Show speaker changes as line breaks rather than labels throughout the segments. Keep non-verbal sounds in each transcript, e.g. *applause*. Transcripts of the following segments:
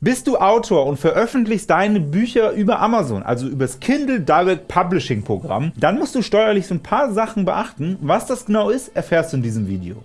Bist du Autor und veröffentlichst deine Bücher über Amazon, also über das Kindle Direct Publishing Programm, dann musst du steuerlich so ein paar Sachen beachten. Was das genau ist, erfährst du in diesem Video.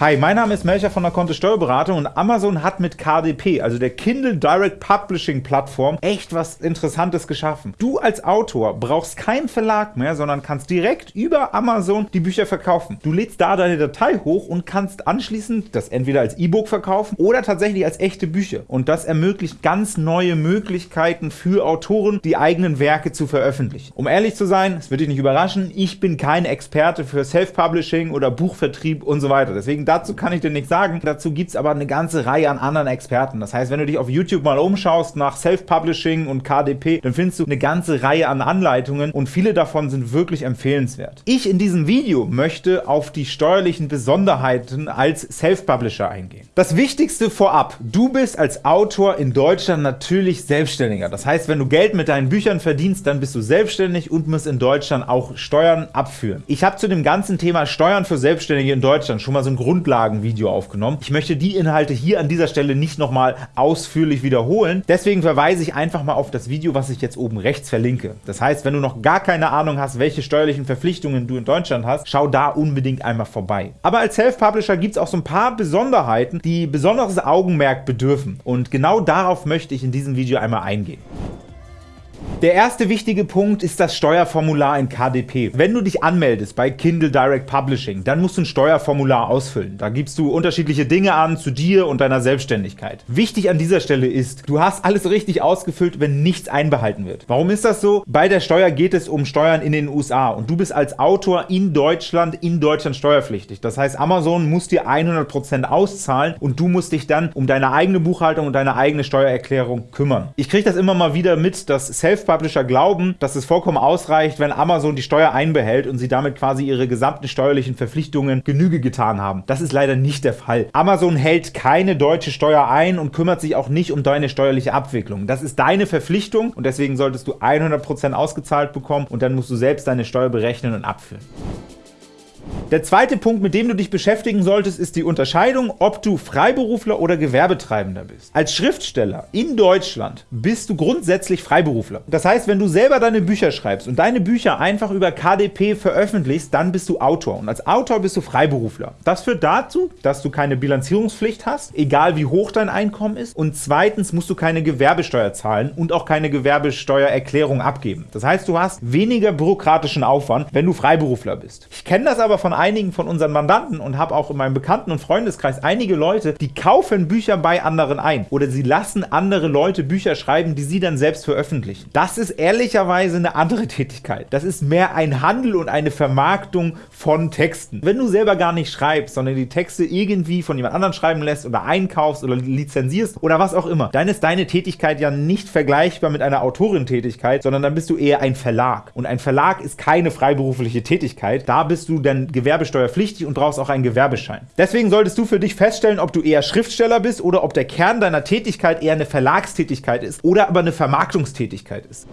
Hi, mein Name ist Melcher von der Kontist Steuerberatung und Amazon hat mit KDP, also der Kindle Direct Publishing Plattform, echt was Interessantes geschaffen. Du als Autor brauchst keinen Verlag mehr, sondern kannst direkt über Amazon die Bücher verkaufen. Du lädst da deine Datei hoch und kannst anschließend das entweder als E-Book verkaufen oder tatsächlich als echte Bücher. Und das ermöglicht ganz neue Möglichkeiten für Autoren, die eigenen Werke zu veröffentlichen. Um ehrlich zu sein, es wird dich nicht überraschen, ich bin kein Experte für Self-Publishing oder Buchvertrieb und so weiter. Deswegen dazu kann ich dir nichts sagen. Dazu gibt es aber eine ganze Reihe an anderen Experten. Das heißt, wenn du dich auf YouTube mal umschaust nach Self-Publishing und KDP, dann findest du eine ganze Reihe an Anleitungen und viele davon sind wirklich empfehlenswert. Ich in diesem Video möchte auf die steuerlichen Besonderheiten als Self-Publisher eingehen. Das Wichtigste vorab, du bist als Autor in Deutschland natürlich Selbstständiger. Das heißt, wenn du Geld mit deinen Büchern verdienst, dann bist du selbstständig und musst in Deutschland auch Steuern abführen. Ich habe zu dem ganzen Thema Steuern für Selbstständige in Deutschland schon mal so ein Grund Grundlagenvideo aufgenommen. Ich möchte die Inhalte hier an dieser Stelle nicht nochmal ausführlich wiederholen. Deswegen verweise ich einfach mal auf das Video, was ich jetzt oben rechts verlinke. Das heißt, wenn du noch gar keine Ahnung hast, welche steuerlichen Verpflichtungen du in Deutschland hast, schau da unbedingt einmal vorbei. Aber als Self-Publisher gibt es auch so ein paar Besonderheiten, die besonderes Augenmerk bedürfen. Und genau darauf möchte ich in diesem Video einmal eingehen. Der erste wichtige Punkt ist das Steuerformular in KDP. Wenn du dich anmeldest bei Kindle Direct Publishing, dann musst du ein Steuerformular ausfüllen. Da gibst du unterschiedliche Dinge an zu dir und deiner Selbstständigkeit. Wichtig an dieser Stelle ist, du hast alles richtig ausgefüllt, wenn nichts einbehalten wird. Warum ist das so? Bei der Steuer geht es um Steuern in den USA und du bist als Autor in Deutschland in Deutschland steuerpflichtig. Das heißt, Amazon muss dir 100% auszahlen und du musst dich dann um deine eigene Buchhaltung und deine eigene Steuererklärung kümmern. Ich kriege das immer mal wieder mit, dass Self Publisher glauben, dass es vollkommen ausreicht, wenn Amazon die Steuer einbehält und sie damit quasi ihre gesamten steuerlichen Verpflichtungen Genüge getan haben. Das ist leider nicht der Fall. Amazon hält keine deutsche Steuer ein und kümmert sich auch nicht um deine steuerliche Abwicklung. Das ist deine Verpflichtung und deswegen solltest du 100% ausgezahlt bekommen und dann musst du selbst deine Steuer berechnen und abführen. Der zweite Punkt, mit dem du dich beschäftigen solltest, ist die Unterscheidung, ob du Freiberufler oder Gewerbetreibender bist. Als Schriftsteller in Deutschland bist du grundsätzlich Freiberufler. Das heißt, wenn du selber deine Bücher schreibst und deine Bücher einfach über KDP veröffentlichst, dann bist du Autor. Und als Autor bist du Freiberufler. Das führt dazu, dass du keine Bilanzierungspflicht hast, egal wie hoch dein Einkommen ist. Und zweitens musst du keine Gewerbesteuer zahlen und auch keine Gewerbesteuererklärung abgeben. Das heißt, du hast weniger bürokratischen Aufwand, wenn du Freiberufler bist. Ich kenne das aber von einigen von unseren Mandanten und habe auch in meinem Bekannten- und Freundeskreis einige Leute, die kaufen Bücher bei anderen ein oder sie lassen andere Leute Bücher schreiben, die sie dann selbst veröffentlichen. Das ist ehrlicherweise eine andere *laughs* Tätigkeit. Das ist mehr ein Handel und eine Vermarktung von Texten. Wenn du selber gar nicht schreibst, sondern die Texte irgendwie von jemand anderem schreiben lässt oder einkaufst oder lizenzierst oder was auch immer, dann ist deine Tätigkeit ja nicht vergleichbar mit einer Autorentätigkeit, sondern dann bist du eher ein Verlag. Und ein Verlag ist keine freiberufliche Tätigkeit. Da bist du dann gewerbesteuerpflichtig und brauchst auch einen Gewerbeschein. Deswegen solltest du für dich feststellen, ob du eher Schriftsteller bist oder ob der Kern deiner Tätigkeit eher eine Verlagstätigkeit ist oder aber eine Vermarktungstätigkeit ist.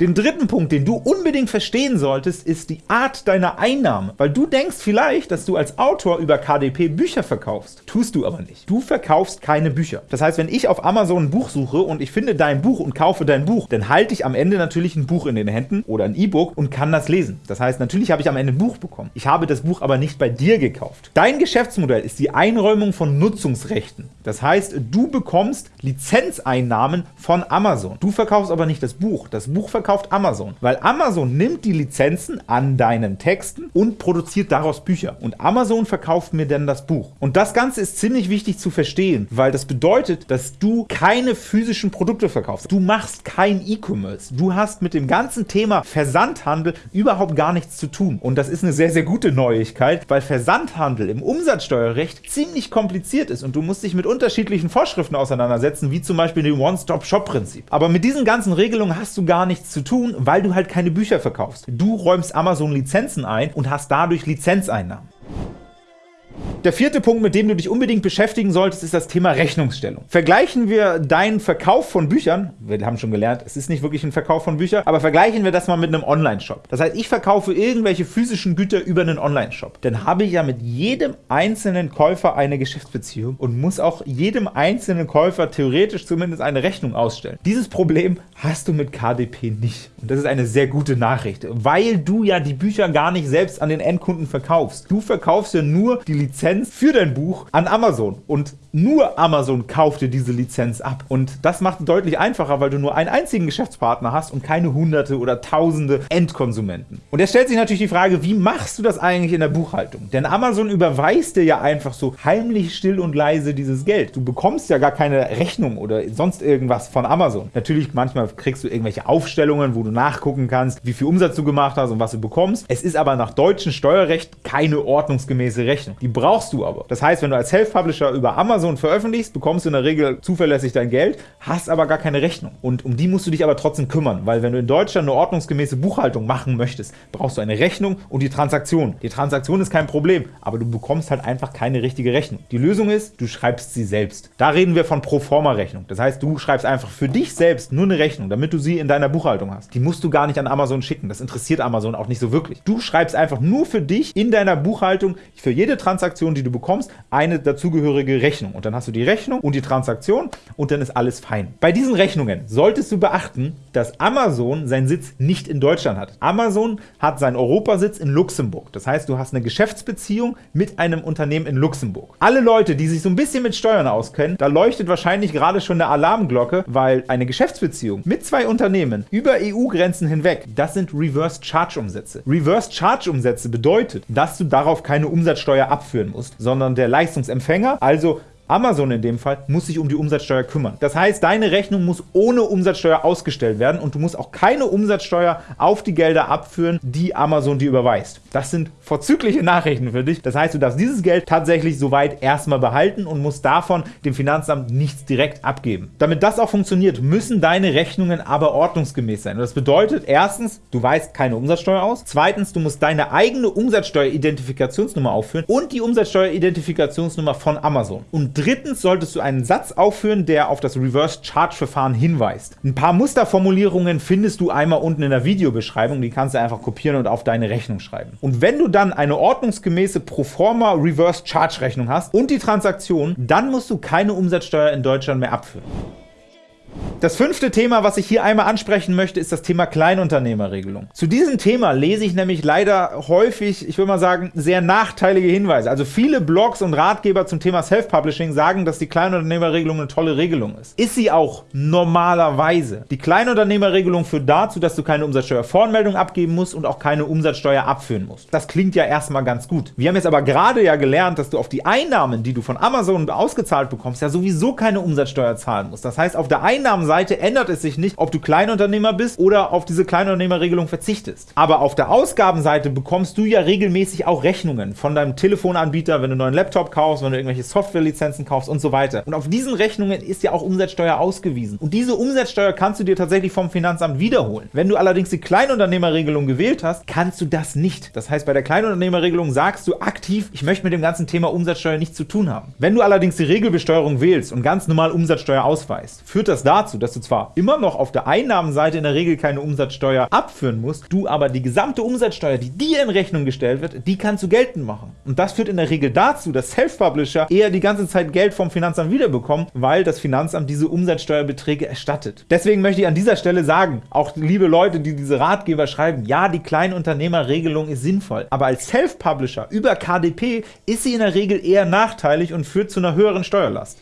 Den dritten Punkt, den du unbedingt verstehen solltest, ist die Art deiner Einnahme. Weil du denkst vielleicht, dass du als Autor über KDP Bücher verkaufst. Tust du aber nicht. Du verkaufst keine Bücher. Das heißt, wenn ich auf Amazon ein Buch suche und ich finde dein Buch und kaufe dein Buch, dann halte ich am Ende natürlich ein Buch in den Händen oder ein E-Book und kann das lesen. Das heißt, natürlich habe ich am Ende ein Buch bekommen. Ich habe das Buch aber nicht bei dir gekauft. Dein Geschäftsmodell ist die Einräumung von Nutzungsrechten. Das heißt, du bekommst Lizenzeinnahmen von Amazon. Du verkaufst aber nicht das Buch. Das Buch verkauft Amazon, weil Amazon nimmt die Lizenzen an deinen Texten und produziert daraus Bücher. Und Amazon verkauft mir dann das Buch. Und das Ganze ist ziemlich wichtig zu verstehen, weil das bedeutet, dass du keine physischen Produkte verkaufst. Du machst kein E-Commerce. Du hast mit dem ganzen Thema Versandhandel überhaupt gar nichts zu tun. Und das ist eine sehr, sehr gute Neuigkeit, weil Versandhandel im Umsatzsteuerrecht ziemlich kompliziert ist und du musst dich mit unterschiedlichen Vorschriften auseinandersetzen, wie zum Beispiel dem One-Stop-Shop-Prinzip. Aber mit diesen ganzen Regelungen hast du gar nichts zu tun, weil du halt keine Bücher verkaufst. Du räumst Amazon Lizenzen ein und hast dadurch Lizenzeinnahmen. Der vierte Punkt, mit dem du dich unbedingt beschäftigen solltest, ist das Thema Rechnungsstellung. Vergleichen wir deinen Verkauf von Büchern, wir haben schon gelernt, es ist nicht wirklich ein Verkauf von Büchern, aber vergleichen wir das mal mit einem Online-Shop. Das heißt, ich verkaufe irgendwelche physischen Güter über einen Online-Shop. Dann habe ich ja mit jedem einzelnen Käufer eine Geschäftsbeziehung und muss auch jedem einzelnen Käufer theoretisch zumindest eine Rechnung ausstellen. Dieses Problem hast du mit KDP nicht. Und das ist eine sehr gute Nachricht, weil du ja die Bücher gar nicht selbst an den Endkunden verkaufst. Du verkaufst ja nur die Lizenz für dein Buch an Amazon und nur Amazon kauft dir diese Lizenz ab. Und das macht es deutlich einfacher, weil du nur einen einzigen Geschäftspartner hast und keine hunderte oder tausende Endkonsumenten. Und jetzt stellt sich natürlich die Frage, wie machst du das eigentlich in der Buchhaltung? Denn Amazon überweist dir ja einfach so heimlich, still und leise dieses Geld. Du bekommst ja gar keine Rechnung oder sonst irgendwas von Amazon. Natürlich, manchmal kriegst du irgendwelche Aufstellungen, wo du nachgucken kannst, wie viel Umsatz du gemacht hast und was du bekommst. Es ist aber nach deutschem Steuerrecht keine ordnungsgemäße Rechnung. Die brauchst du aber. Das heißt, wenn du als Self-Publisher über Amazon veröffentlichst, bekommst du in der Regel zuverlässig dein Geld, hast aber gar keine Rechnung. Und um die musst du dich aber trotzdem kümmern, weil wenn du in Deutschland eine ordnungsgemäße Buchhaltung machen möchtest, brauchst du eine Rechnung und die Transaktion. Die Transaktion ist kein Problem, aber du bekommst halt einfach keine richtige Rechnung. Die Lösung ist, du schreibst sie selbst. Da reden wir von Proforma-Rechnung. Das heißt, du schreibst einfach für dich selbst nur eine Rechnung, damit du sie in deiner Buchhaltung hast. Die musst du gar nicht an Amazon schicken. Das interessiert Amazon auch nicht so wirklich. Du schreibst einfach nur für dich in deiner Buchhaltung für jede Transaktion, die du bekommst, eine dazugehörige Rechnung. Und dann hast du die Rechnung und die Transaktion und dann ist alles fein. Bei diesen Rechnungen solltest du beachten, dass Amazon seinen Sitz nicht in Deutschland hat. Amazon hat seinen Europasitz in Luxemburg. Das heißt, du hast eine Geschäftsbeziehung mit einem Unternehmen in Luxemburg. Alle Leute, die sich so ein bisschen mit Steuern auskennen, da leuchtet wahrscheinlich gerade schon eine Alarmglocke, weil eine Geschäftsbeziehung mit zwei Unternehmen über EU-Grenzen hinweg, das sind Reverse Charge Umsätze. Reverse Charge Umsätze bedeutet, dass du darauf keine Umsatzsteuer abführen musst, sondern der Leistungsempfänger, also Amazon in dem Fall muss sich um die Umsatzsteuer kümmern. Das heißt, deine Rechnung muss ohne Umsatzsteuer ausgestellt werden und du musst auch keine Umsatzsteuer auf die Gelder abführen, die Amazon dir überweist. Das sind vorzügliche Nachrichten für dich. Das heißt, du darfst dieses Geld tatsächlich soweit erstmal behalten und musst davon dem Finanzamt nichts direkt abgeben. Damit das auch funktioniert, müssen deine Rechnungen aber ordnungsgemäß sein. Und das bedeutet erstens, du weißt keine Umsatzsteuer aus. Zweitens, du musst deine eigene Umsatzsteueridentifikationsnummer aufführen und die Umsatzsteueridentifikationsnummer von Amazon. Und drittens solltest du einen Satz aufführen, der auf das Reverse-Charge-Verfahren hinweist. Ein paar Musterformulierungen findest du einmal unten in der Videobeschreibung, die kannst du einfach kopieren und auf deine Rechnung schreiben. Und wenn du dann eine ordnungsgemäße Proforma Reverse-Charge-Rechnung hast und die Transaktion, dann musst du keine Umsatzsteuer in Deutschland mehr abführen. Das fünfte Thema, was ich hier einmal ansprechen möchte, ist das Thema Kleinunternehmerregelung. Zu diesem Thema lese ich nämlich leider häufig, ich würde mal sagen, sehr nachteilige Hinweise. Also viele Blogs und Ratgeber zum Thema Self-Publishing sagen, dass die Kleinunternehmerregelung eine tolle Regelung ist. Ist sie auch normalerweise. Die Kleinunternehmerregelung führt dazu, dass du keine Umsatzsteuervoranmeldung abgeben musst und auch keine Umsatzsteuer abführen musst. Das klingt ja erstmal ganz gut. Wir haben jetzt aber gerade ja gelernt, dass du auf die Einnahmen, die du von Amazon ausgezahlt bekommst, ja sowieso keine Umsatzsteuer zahlen musst. Das heißt, auf der Einnahmenseite Seite ändert es sich nicht, ob du Kleinunternehmer bist oder auf diese Kleinunternehmerregelung verzichtest. Aber auf der Ausgabenseite bekommst du ja regelmäßig auch Rechnungen von deinem Telefonanbieter, wenn du einen neuen Laptop kaufst, wenn du irgendwelche Softwarelizenzen kaufst und so weiter. Und auf diesen Rechnungen ist ja auch Umsatzsteuer ausgewiesen. Und diese Umsatzsteuer kannst du dir tatsächlich vom Finanzamt wiederholen. Wenn du allerdings die Kleinunternehmerregelung gewählt hast, kannst du das nicht. Das heißt, bei der Kleinunternehmerregelung sagst du aktiv, ich möchte mit dem ganzen Thema Umsatzsteuer nichts zu tun haben. Wenn du allerdings die Regelbesteuerung wählst und ganz normal Umsatzsteuer ausweist, führt das dazu, dass du zwar immer noch auf der Einnahmenseite in der Regel keine Umsatzsteuer abführen musst, du aber die gesamte Umsatzsteuer, die dir in Rechnung gestellt wird, die kannst du geltend machen. Und das führt in der Regel dazu, dass Self-Publisher eher die ganze Zeit Geld vom Finanzamt wiederbekommen, weil das Finanzamt diese Umsatzsteuerbeträge erstattet. Deswegen möchte ich an dieser Stelle sagen, auch liebe Leute, die diese Ratgeber schreiben, ja, die Kleinunternehmerregelung ist sinnvoll, aber als Self-Publisher über KDP ist sie in der Regel eher nachteilig und führt zu einer höheren Steuerlast.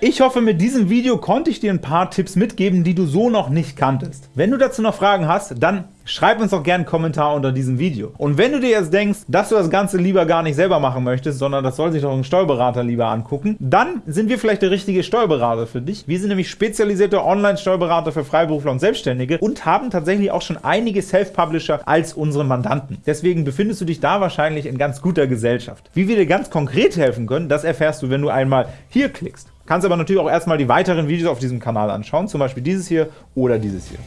Ich hoffe, mit diesem Video konnte ich dir ein paar Tipps mitgeben, die du so noch nicht kanntest. Wenn du dazu noch Fragen hast, dann schreib uns doch gerne einen Kommentar unter diesem Video. Und wenn du dir jetzt denkst, dass du das Ganze lieber gar nicht selber machen möchtest, sondern das soll sich doch ein Steuerberater lieber angucken, dann sind wir vielleicht der richtige Steuerberater für dich. Wir sind nämlich spezialisierte Online-Steuerberater für Freiberufler und Selbstständige und haben tatsächlich auch schon einige Self-Publisher als unsere Mandanten. Deswegen befindest du dich da wahrscheinlich in ganz guter Gesellschaft. Wie wir dir ganz konkret helfen können, das erfährst du, wenn du einmal hier klickst. Kannst aber natürlich auch erstmal die weiteren Videos auf diesem Kanal anschauen, zum Beispiel dieses hier oder dieses hier.